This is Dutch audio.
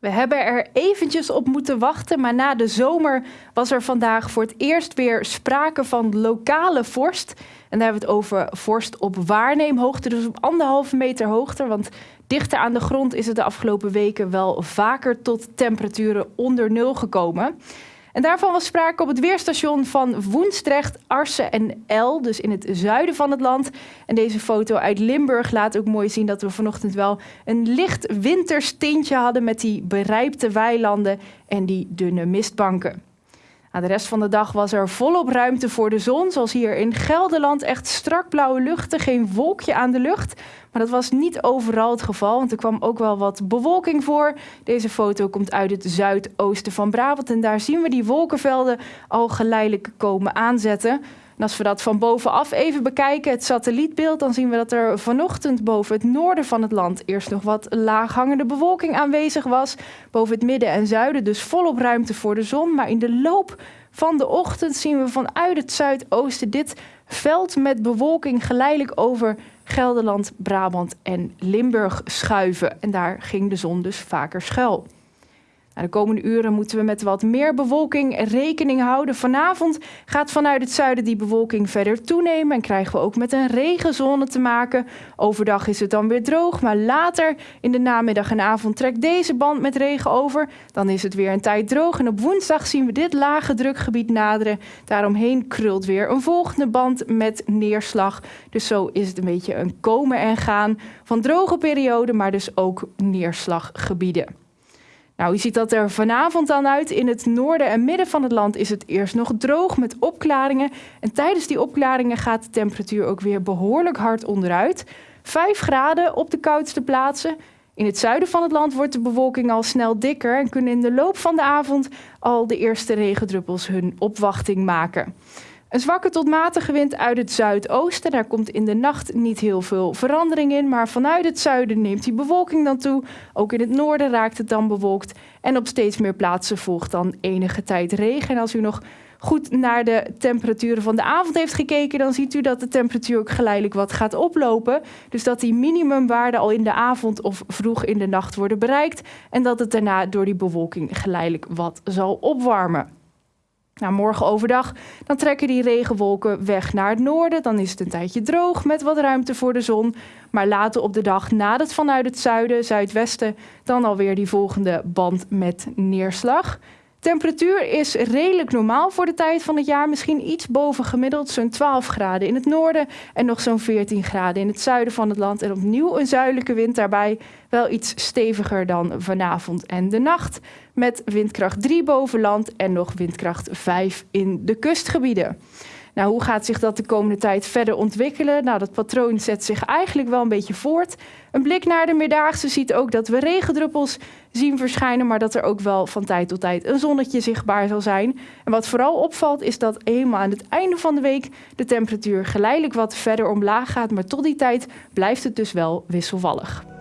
We hebben er eventjes op moeten wachten, maar na de zomer was er vandaag voor het eerst weer sprake van lokale vorst. En daar hebben we het over vorst op waarneemhoogte, dus op anderhalve meter hoogte. Want dichter aan de grond is het de afgelopen weken wel vaker tot temperaturen onder nul gekomen. En daarvan was sprake op het weerstation van Woensdrecht, Arsen en El, dus in het zuiden van het land. En deze foto uit Limburg laat ook mooi zien dat we vanochtend wel een licht winterstintje hadden met die berijpte weilanden en die dunne mistbanken. Nou, de rest van de dag was er volop ruimte voor de zon, zoals hier in Gelderland. Echt strak blauwe luchten, geen wolkje aan de lucht. Maar dat was niet overal het geval, want er kwam ook wel wat bewolking voor. Deze foto komt uit het zuidoosten van Brabant en daar zien we die wolkenvelden al geleidelijk komen aanzetten. En als we dat van bovenaf even bekijken, het satellietbeeld, dan zien we dat er vanochtend boven het noorden van het land eerst nog wat laaghangende bewolking aanwezig was. Boven het midden en zuiden dus volop ruimte voor de zon. Maar in de loop van de ochtend zien we vanuit het zuidoosten dit veld met bewolking geleidelijk over Gelderland, Brabant en Limburg schuiven. En daar ging de zon dus vaker schuil. Nou, de komende uren moeten we met wat meer bewolking rekening houden. Vanavond gaat vanuit het zuiden die bewolking verder toenemen en krijgen we ook met een regenzone te maken. Overdag is het dan weer droog, maar later in de namiddag en avond trekt deze band met regen over. Dan is het weer een tijd droog en op woensdag zien we dit lage drukgebied naderen. Daaromheen krult weer een volgende band met neerslag. Dus zo is het een beetje een komen en gaan van droge perioden, maar dus ook neerslaggebieden. Nou, hoe ziet dat er vanavond dan uit? In het noorden en midden van het land is het eerst nog droog met opklaringen. En tijdens die opklaringen gaat de temperatuur ook weer behoorlijk hard onderuit. 5 graden op de koudste plaatsen. In het zuiden van het land wordt de bewolking al snel dikker en kunnen in de loop van de avond al de eerste regendruppels hun opwachting maken. Een zwakke tot matige wind uit het zuidoosten. Daar komt in de nacht niet heel veel verandering in. Maar vanuit het zuiden neemt die bewolking dan toe. Ook in het noorden raakt het dan bewolkt. En op steeds meer plaatsen volgt dan enige tijd regen. En als u nog goed naar de temperaturen van de avond heeft gekeken, dan ziet u dat de temperatuur ook geleidelijk wat gaat oplopen. Dus dat die minimumwaarden al in de avond of vroeg in de nacht worden bereikt. En dat het daarna door die bewolking geleidelijk wat zal opwarmen. Nou, morgen overdag dan trekken die regenwolken weg naar het noorden. Dan is het een tijdje droog met wat ruimte voor de zon. Maar later op de dag nadert vanuit het zuiden, zuidwesten dan alweer die volgende band met neerslag. Temperatuur is redelijk normaal voor de tijd van het jaar. Misschien iets boven gemiddeld, zo'n 12 graden in het noorden en nog zo'n 14 graden in het zuiden van het land. En opnieuw een zuidelijke wind daarbij, wel iets steviger dan vanavond en de nacht. Met windkracht 3 boven land en nog windkracht 5 in de kustgebieden. Nou, hoe gaat zich dat de komende tijd verder ontwikkelen? Nou, dat patroon zet zich eigenlijk wel een beetje voort. Een blik naar de Meerdaagse ziet ook dat we regendruppels zien verschijnen, maar dat er ook wel van tijd tot tijd een zonnetje zichtbaar zal zijn. En wat vooral opvalt is dat eenmaal aan het einde van de week de temperatuur geleidelijk wat verder omlaag gaat, maar tot die tijd blijft het dus wel wisselvallig.